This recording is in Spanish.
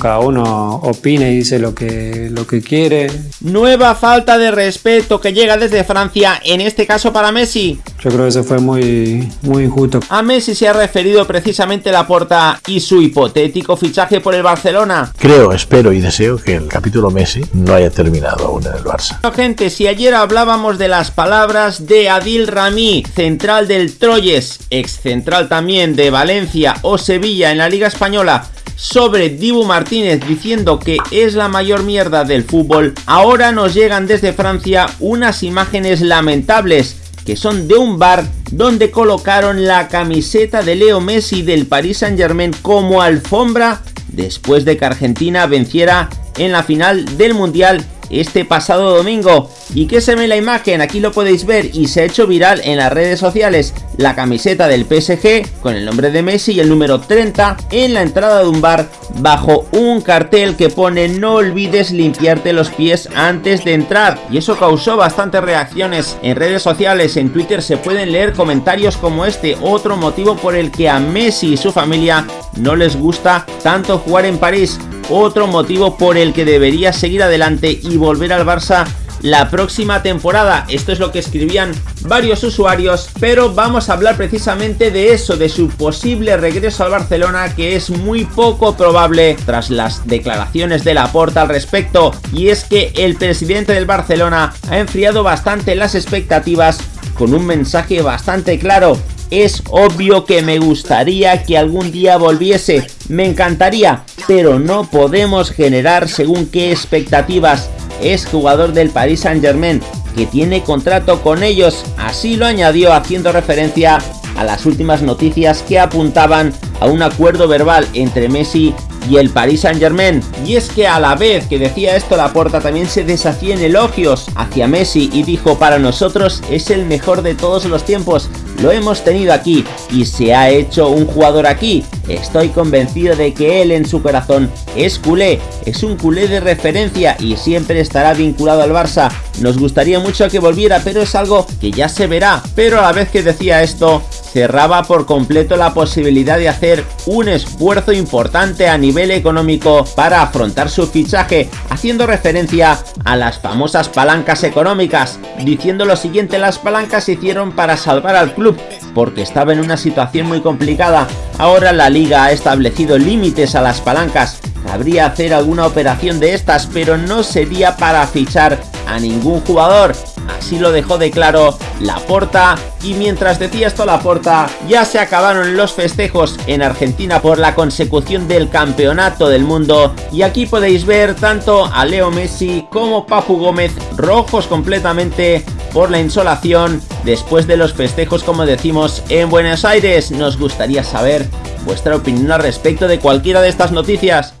Cada uno opina y dice lo que, lo que quiere. Nueva falta de respeto que llega desde Francia, en este caso para Messi. Yo creo que eso fue muy, muy injusto. A Messi se ha referido precisamente la porta y su hipotético fichaje por el Barcelona. Creo, espero y deseo que el capítulo Messi no haya terminado aún en el Barça. gente, si ayer hablábamos de las palabras de Adil Rami, central del Troyes, ex central también de Valencia o Sevilla en la Liga Española, sobre Dibu Martínez diciendo que es la mayor mierda del fútbol, ahora nos llegan desde Francia unas imágenes lamentables que son de un bar donde colocaron la camiseta de Leo Messi del Paris Saint Germain como alfombra después de que Argentina venciera en la final del Mundial este pasado domingo. ¿Y qué se ve la imagen? Aquí lo podéis ver y se ha hecho viral en las redes sociales la camiseta del PSG con el nombre de Messi y el número 30 en la entrada de un bar bajo un cartel que pone no olvides limpiarte los pies antes de entrar y eso causó bastantes reacciones en redes sociales, en Twitter se pueden leer comentarios como este, otro motivo por el que a Messi y su familia no les gusta tanto jugar en París otro motivo por el que debería seguir adelante y volver al Barça la próxima temporada. Esto es lo que escribían varios usuarios, pero vamos a hablar precisamente de eso, de su posible regreso al Barcelona, que es muy poco probable tras las declaraciones de Laporta al respecto, y es que el presidente del Barcelona ha enfriado bastante las expectativas con un mensaje bastante claro. Es obvio que me gustaría que algún día volviese, me encantaría, pero no podemos generar según qué expectativas. Es jugador del Paris Saint Germain, que tiene contrato con ellos, así lo añadió haciendo referencia a las últimas noticias que apuntaban a un acuerdo verbal entre Messi y el Paris Saint Germain. Y es que a la vez que decía esto la Laporta también se deshacía en elogios hacia Messi y dijo para nosotros es el mejor de todos los tiempos, lo hemos tenido aquí y se ha hecho un jugador aquí. Estoy convencido de que él en su corazón es culé, es un culé de referencia y siempre estará vinculado al Barça. Nos gustaría mucho que volviera, pero es algo que ya se verá. Pero a la vez que decía esto, cerraba por completo la posibilidad de hacer un esfuerzo importante a nivel económico para afrontar su fichaje, haciendo referencia a las famosas palancas económicas, diciendo lo siguiente, las palancas se hicieron para salvar al club, porque estaba en una situación muy complicada, ahora la liga ha establecido límites a las palancas, habría hacer alguna operación de estas, pero no sería para fichar a ningún jugador, así lo dejó de claro Laporta y mientras decía esto Laporta ya se acabaron los festejos en Argentina por la consecución del campeonato del mundo. Y aquí podéis ver tanto a Leo Messi como Papu Gómez rojos completamente por la insolación después de los festejos como decimos en Buenos Aires. Nos gustaría saber vuestra opinión al respecto de cualquiera de estas noticias